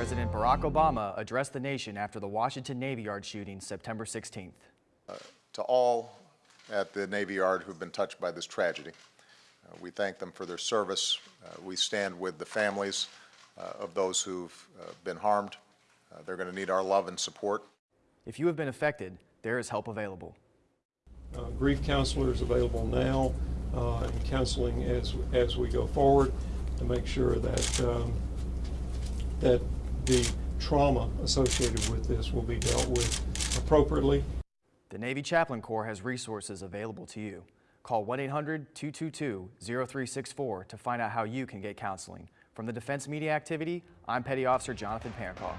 President Barack Obama addressed the nation after the Washington Navy Yard shooting September 16th. To all at the Navy Yard who've been touched by this tragedy, uh, we thank them for their service. Uh, We stand with the families uh, of those who've uh, been harmed. Uh, They're going to need our love and support. If you have been affected, there is help available. Uh, grief counselors available now uh, and counseling as, as we go forward to make sure that, um, that the trauma associated with this will be dealt with appropriately. The Navy Chaplain Corps has resources available to you. Call 1-800-222-0364 to find out how you can get counseling. From the Defense Media Activity, I'm Petty Officer Jonathan Pankow.